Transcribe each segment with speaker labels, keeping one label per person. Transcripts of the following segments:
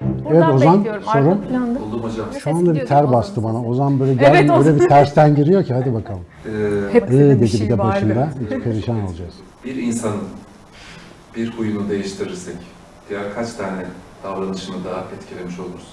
Speaker 1: Buradan
Speaker 2: Ozan,
Speaker 1: bekliyorum.
Speaker 2: sorun.
Speaker 1: Arka planda.
Speaker 3: Buldum hocam.
Speaker 2: Şu anda bir ter bastı bana. Ozan böyle gel,
Speaker 1: Evet,
Speaker 2: böyle bir tersten giriyor ki hadi bakalım.
Speaker 3: Ee,
Speaker 1: Hepsine
Speaker 2: Ee
Speaker 1: bir
Speaker 2: dedi bir
Speaker 1: şey
Speaker 2: de
Speaker 1: var.
Speaker 2: başında. Hiç perişan olacağız.
Speaker 3: bir insanın bir huyunu değiştirirsek diğer kaç tane davranışını daha etkilemiş oluruz?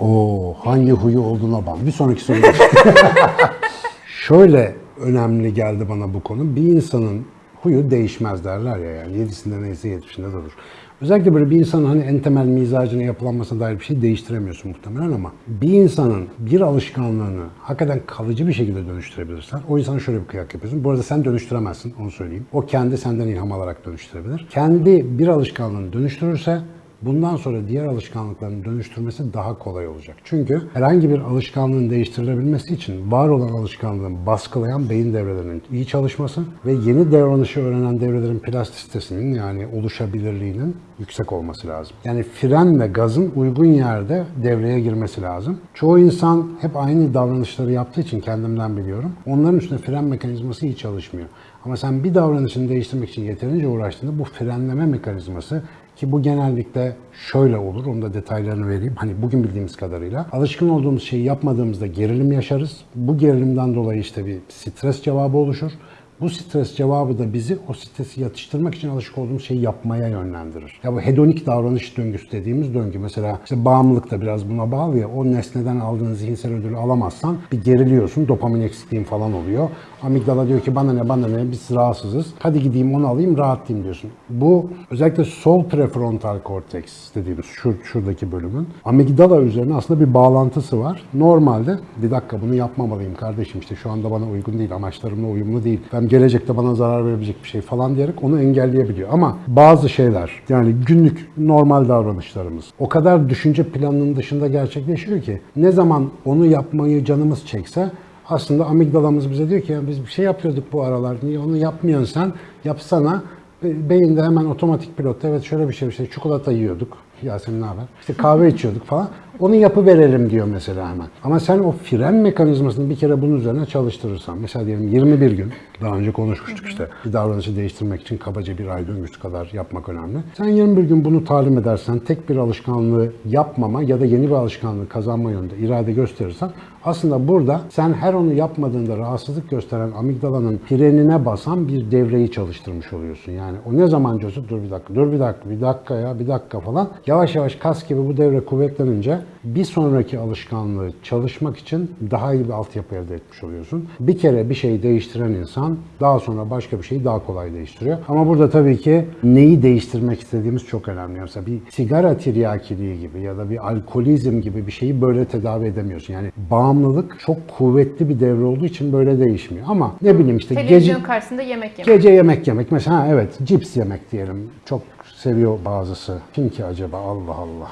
Speaker 2: Oo, hangi huyu olduğuna bak. Bir sonraki soru. Şöyle önemli geldi bana bu konu. Bir insanın huyu değişmez derler ya yani. Yedisinde neyse yetmişinde de olur. Özellikle böyle bir insanın hani en temel mizacına yapılanmasına dair bir şey değiştiremiyorsun muhtemelen ama bir insanın bir alışkanlığını hakikaten kalıcı bir şekilde dönüştürebilirsen o insana şöyle bir kıyak yapıyorsun. Bu arada sen dönüştüremezsin onu söyleyeyim. O kendi senden ilham alarak dönüştürebilir. Kendi bir alışkanlığını dönüştürürse Bundan sonra diğer alışkanlıkların dönüştürmesi daha kolay olacak. Çünkü herhangi bir alışkanlığın değiştirilebilmesi için var olan alışkanlığın baskılayan beyin devrelerinin iyi çalışması ve yeni davranışı öğrenen devrelerin plastisitesinin yani oluşabilirliğinin yüksek olması lazım. Yani fren ve gazın uygun yerde devreye girmesi lazım. Çoğu insan hep aynı davranışları yaptığı için kendimden biliyorum. Onların üstünde fren mekanizması iyi çalışmıyor. Ama sen bir davranışını değiştirmek için yeterince uğraştığında bu frenleme mekanizması ki bu genellikle şöyle olur, onu da detaylarını vereyim. Hani bugün bildiğimiz kadarıyla alışkın olduğumuz şeyi yapmadığımızda gerilim yaşarız. Bu gerilimden dolayı işte bir stres cevabı oluşur. Bu stres cevabı da bizi o stresi yatıştırmak için alışık olduğumuz şeyi yapmaya yönlendirir. Ya bu hedonik davranış döngüsü dediğimiz döngü mesela işte bağımlılık da biraz buna bağlı ya o nesneden aldığın zihinsel ödülü alamazsan bir geriliyorsun dopamin eksikliğin falan oluyor. Amigdala diyor ki bana ne bana ne biz rahatsızız. Hadi gideyim onu alayım rahatlayayım diyorsun. Bu özellikle sol prefrontal korteks dediğimiz şur, şuradaki bölümün amigdala üzerine aslında bir bağlantısı var. Normalde bir dakika bunu yapmamalıyım kardeşim işte şu anda bana uygun değil amaçlarımla uyumlu değil. Ben gelecekte bana zarar verebilecek bir şey falan diyerek onu engelleyebiliyor. Ama bazı şeyler yani günlük normal davranışlarımız o kadar düşünce planının dışında gerçekleşiyor ki ne zaman onu yapmayı canımız çekse aslında amigdalamız bize diyor ki ya biz bir şey yapıyorduk bu aralar. Niye onu yapmıyorsun sen? Yapsana. Be- Beyinde hemen otomatik pilotta evet şöyle bir şey işte çikolata yiyorduk. Yasemin ne haber? İşte kahve içiyorduk falan. Onu yapı verelim diyor mesela hemen. Ama sen o fren mekanizmasını bir kere bunun üzerine çalıştırırsan, mesela diyelim 21 gün, daha önce konuşmuştuk işte, bir davranışı değiştirmek için kabaca bir ay döngüsü kadar yapmak önemli. Sen 21 gün bunu talim edersen, tek bir alışkanlığı yapmama ya da yeni bir alışkanlığı kazanma yönünde irade gösterirsen, aslında burada sen her onu yapmadığında rahatsızlık gösteren amigdalanın frenine basan bir devreyi çalıştırmış oluyorsun. Yani o ne zaman diyorsun dur bir dakika, dur bir dakika, bir dakika ya, bir dakika falan. Yavaş yavaş kas gibi bu devre kuvvetlenince bir sonraki alışkanlığı çalışmak için daha iyi bir altyapı elde etmiş oluyorsun. Bir kere bir şeyi değiştiren insan daha sonra başka bir şeyi daha kolay değiştiriyor. Ama burada tabii ki neyi değiştirmek istediğimiz çok önemli. Mesela bir sigara tiryakiliği gibi ya da bir alkolizm gibi bir şeyi böyle tedavi edemiyorsun. Yani bağımlılık çok kuvvetli bir devre olduğu için böyle değişmiyor. Ama ne bileyim işte gece
Speaker 1: Televizyon karşısında yemek yemek.
Speaker 2: Gece yemek yemek mesela ha, evet cips yemek diyelim. Çok seviyor bazısı. Kim ki acaba Allah Allah.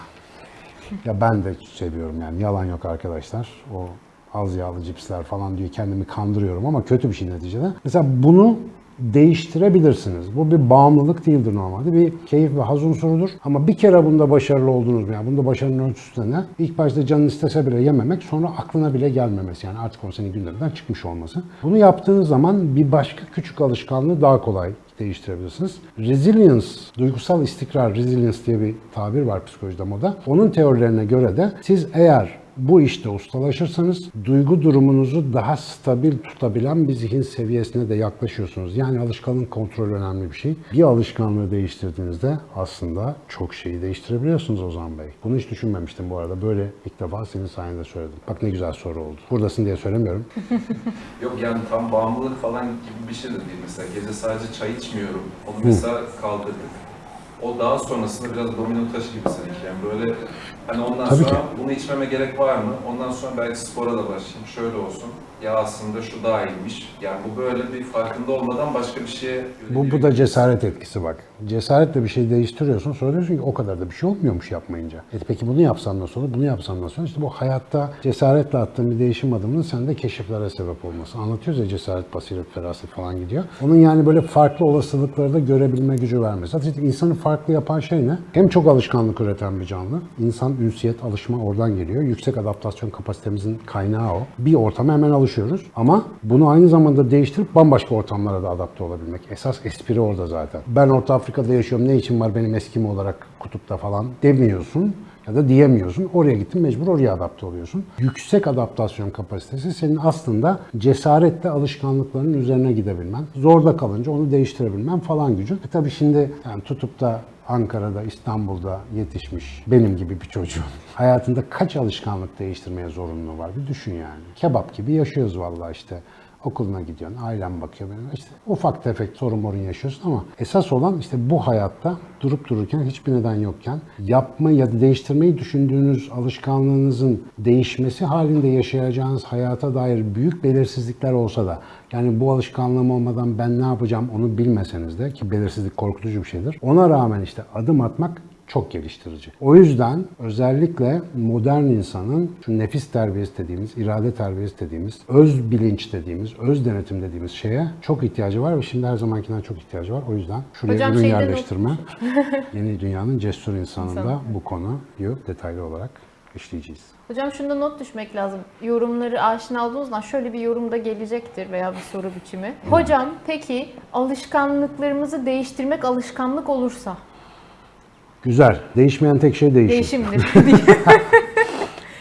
Speaker 2: Ya ben de seviyorum yani yalan yok arkadaşlar. O az yağlı cipsler falan diyor kendimi kandırıyorum ama kötü bir şey neticede. Mesela bunu değiştirebilirsiniz. Bu bir bağımlılık değildir normalde. Bir keyif ve haz unsurudur. Ama bir kere bunda başarılı oldunuz mu? Yani bunda başarının ölçüsü de ne? İlk başta canın istese bile yememek, sonra aklına bile gelmemesi. Yani artık o senin gündeminden çıkmış olması. Bunu yaptığınız zaman bir başka küçük alışkanlığı daha kolay değiştirebilirsiniz. Resilience, duygusal istikrar, resilience diye bir tabir var psikolojide moda. Onun teorilerine göre de siz eğer bu işte ustalaşırsanız duygu durumunuzu daha stabil tutabilen bir zihin seviyesine de yaklaşıyorsunuz. Yani alışkanlık kontrolü önemli bir şey. Bir alışkanlığı değiştirdiğinizde aslında çok şeyi değiştirebiliyorsunuz Ozan Bey. Bunu hiç düşünmemiştim bu arada. Böyle ilk defa senin sayende söyledim. Bak ne güzel soru oldu. Buradasın diye söylemiyorum.
Speaker 3: Yok yani tam bağımlılık falan gibi bir şey de değil mesela. Gece sadece çay içmiyorum. Onu mesela kaldırdık. O daha sonrasında biraz domino taşı gibi sanki. Yani böyle hani ondan
Speaker 2: Tabii
Speaker 3: sonra
Speaker 2: ki.
Speaker 3: bunu içmeme gerek var mı? Ondan sonra belki spora da başlayayım. Şöyle olsun. Ya aslında şu daha iyiymiş. Yani bu böyle bir farkında olmadan başka bir şeye
Speaker 2: Bu, bu da cesaret etkisi bak. Cesaretle bir şey değiştiriyorsun. Sonra diyorsun ki o kadar da bir şey olmuyormuş yapmayınca. E peki bunu yapsam nasıl olur? Bunu yapsam nasıl olur? İşte bu hayatta cesaretle attığın bir değişim adımının sende keşiflere sebep olması. Anlatıyoruz ya cesaret, basiret, feraset falan gidiyor. Onun yani böyle farklı olasılıkları da görebilme gücü vermesi. Zaten insanı farklı yapan şey ne? Hem çok alışkanlık üreten bir canlı. İnsan ünsiyet, alışma oradan geliyor. Yüksek adaptasyon kapasitemizin kaynağı o. Bir ortama hemen alışıyoruz. Ama bunu aynı zamanda değiştirip bambaşka ortamlara da adapte olabilmek. Esas espri orada zaten. Ben o, ortam, Afrika'da yaşıyorum ne için var benim Eskimo olarak kutupta falan demiyorsun ya da diyemiyorsun. Oraya gittin mecbur oraya adapte oluyorsun. Yüksek adaptasyon kapasitesi senin aslında cesaretle alışkanlıkların üzerine gidebilmen, zorda kalınca onu değiştirebilmen falan gücün. E tabii şimdi yani tutup da Ankara'da, İstanbul'da yetişmiş benim gibi bir çocuğun hayatında kaç alışkanlık değiştirmeye zorunluluğu var bir düşün yani. Kebap gibi yaşıyoruz vallahi işte. Okuluna gidiyorsun, ailen bakıyor benim. İşte ufak tefek sorun morun yaşıyorsun ama esas olan işte bu hayatta durup dururken hiçbir neden yokken yapmayı ya da değiştirmeyi düşündüğünüz alışkanlığınızın değişmesi halinde yaşayacağınız hayata dair büyük belirsizlikler olsa da yani bu alışkanlığım olmadan ben ne yapacağım onu bilmeseniz de ki belirsizlik korkutucu bir şeydir. Ona rağmen işte adım atmak çok geliştirici. O yüzden özellikle modern insanın şu nefis terbiyesi dediğimiz, irade terbiyesi dediğimiz, öz bilinç dediğimiz, öz denetim dediğimiz şeye çok ihtiyacı var ve şimdi her zamankinden çok ihtiyacı var. O yüzden şuraya
Speaker 1: Hocam
Speaker 2: ürün yerleştirme, yeni dünyanın cesur insanında
Speaker 1: İnsan.
Speaker 2: bu konuyu detaylı olarak işleyeceğiz.
Speaker 1: Hocam şunda not düşmek lazım. Yorumları aşina olduğunuzdan şöyle bir yorum da gelecektir veya bir soru biçimi. Hocam peki alışkanlıklarımızı değiştirmek alışkanlık olursa
Speaker 2: Güzel. Değişmeyen tek şey değişim.
Speaker 1: değişimdir.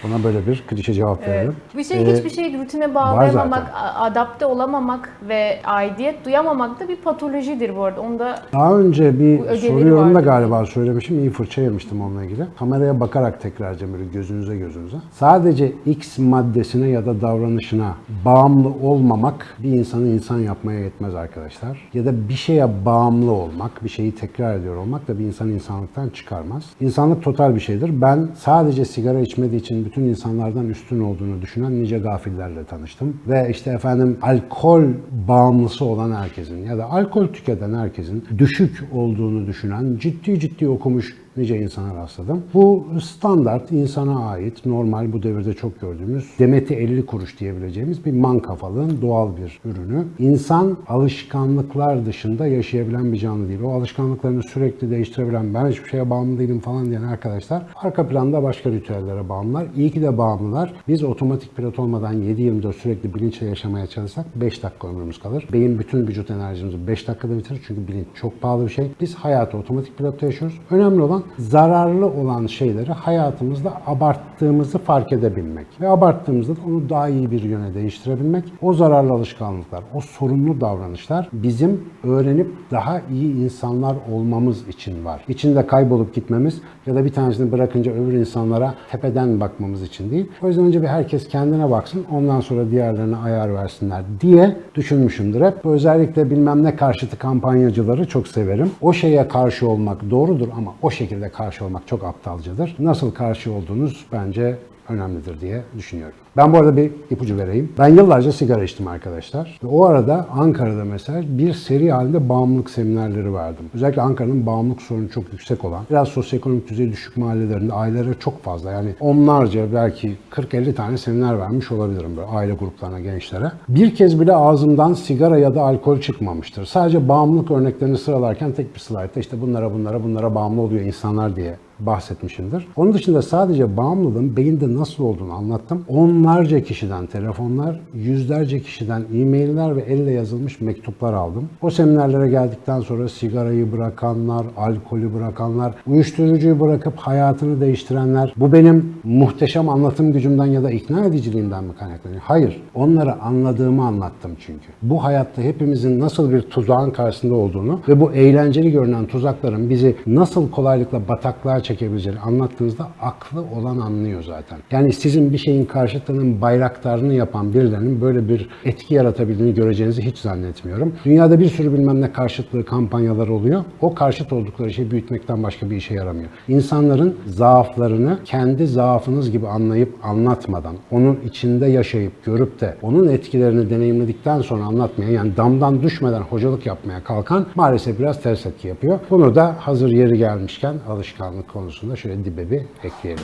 Speaker 2: Buna böyle bir klişe cevap
Speaker 1: Evet.
Speaker 2: verelim.
Speaker 1: Bir şey
Speaker 2: Ee,
Speaker 1: hiçbir şeyi rutine bağlayamamak, adapte olamamak ve aidiyet duyamamak da bir patolojidir bu arada. Onu da
Speaker 2: Daha önce bir
Speaker 1: Bu ögeleri
Speaker 2: soru yorumda
Speaker 1: vardı.
Speaker 2: galiba söylemişim. iyi fırça yemiştim onunla ilgili. Kameraya bakarak tekrar edeceğim böyle gözünüze gözünüze. Sadece X maddesine ya da davranışına bağımlı olmamak bir insanı insan yapmaya yetmez arkadaşlar. Ya da bir şeye bağımlı olmak, bir şeyi tekrar ediyor olmak da bir insanı insanlıktan çıkarmaz. İnsanlık total bir şeydir. Ben sadece sigara içmediği için bütün insanlardan üstün olduğunu düşünen nice gafillerle tanıştım. Ve işte efendim alkol bağımlısı olan herkesin ya da alkol tüketen herkesin düşük olduğunu düşünen ciddi ciddi okumuş nice insana rastladım. Bu standart insana ait normal bu devirde çok gördüğümüz demeti 50 kuruş diyebileceğimiz bir man kafalığın doğal bir ürünü. İnsan alışkanlıklar dışında yaşayabilen bir canlı değil. O alışkanlıklarını sürekli değiştirebilen ben hiçbir şeye bağımlı değilim falan diyen arkadaşlar arka planda başka ritüellere bağımlılar. İyi ki de bağımlılar. Biz otomatik pilot olmadan 7-24 sürekli bilinçle yaşamaya çalışsak 5 dakika ömrümüz kalır. Beyin bütün vücut enerjimizi 5 dakikada bitirir çünkü bilinç çok pahalı bir şey. Biz hayatı otomatik pilotta yaşıyoruz. Önemli olan zararlı olan şeyleri hayatımızda abarttığımızı fark edebilmek. Ve abarttığımızda da onu daha iyi bir yöne değiştirebilmek. O zararlı alışkanlıklar, o sorumlu davranışlar bizim öğrenip daha iyi insanlar olmamız için var. İçinde kaybolup gitmemiz ya da bir tanesini bırakınca öbür insanlara tepeden bakmamız için değil. O yüzden önce bir herkes kendine baksın, ondan sonra diğerlerine ayar versinler diye düşünmüşümdür hep. Özellikle bilmem ne karşıtı kampanyacıları çok severim. O şeye karşı olmak doğrudur ama o şekilde karşı olmak çok aptalcadır. Nasıl karşı olduğunuz bence önemlidir diye düşünüyorum. Ben bu arada bir ipucu vereyim. Ben yıllarca sigara içtim arkadaşlar. Ve o arada Ankara'da mesela bir seri halinde bağımlılık seminerleri verdim. Özellikle Ankara'nın bağımlılık sorunu çok yüksek olan, biraz sosyoekonomik düzeyi düşük mahallelerinde ailelere çok fazla yani onlarca belki 40-50 tane seminer vermiş olabilirim böyle aile gruplarına, gençlere. Bir kez bile ağzımdan sigara ya da alkol çıkmamıştır. Sadece bağımlılık örneklerini sıralarken tek bir slaytta işte bunlara bunlara bunlara bağımlı oluyor insanlar diye bahsetmişimdir. Onun dışında sadece bağımlılığın beyinde nasıl olduğunu anlattım. Onlarca kişiden telefonlar, yüzlerce kişiden e-mailler ve elle yazılmış mektuplar aldım. O seminerlere geldikten sonra sigarayı bırakanlar, alkolü bırakanlar, uyuşturucuyu bırakıp hayatını değiştirenler, bu benim muhteşem anlatım gücümden ya da ikna ediciliğimden mi kaynaklanıyor? Hayır. Onları anladığımı anlattım çünkü. Bu hayatta hepimizin nasıl bir tuzağın karşısında olduğunu ve bu eğlenceli görünen tuzakların bizi nasıl kolaylıkla bataklığa çekebileceğini anlattığınızda aklı olan anlıyor zaten. Yani sizin bir şeyin karşıtının bayraktarını yapan birilerinin böyle bir etki yaratabildiğini göreceğinizi hiç zannetmiyorum. Dünyada bir sürü bilmem ne karşıtlığı kampanyaları oluyor. O karşıt oldukları şeyi büyütmekten başka bir işe yaramıyor. İnsanların zaaflarını kendi zaafınız gibi anlayıp anlatmadan, onun içinde yaşayıp görüp de onun etkilerini deneyimledikten sonra anlatmaya yani damdan düşmeden hocalık yapmaya kalkan maalesef biraz ters etki yapıyor. Bunu da hazır yeri gelmişken alışkanlık konusunda şöyle dibe bir ekleyelim.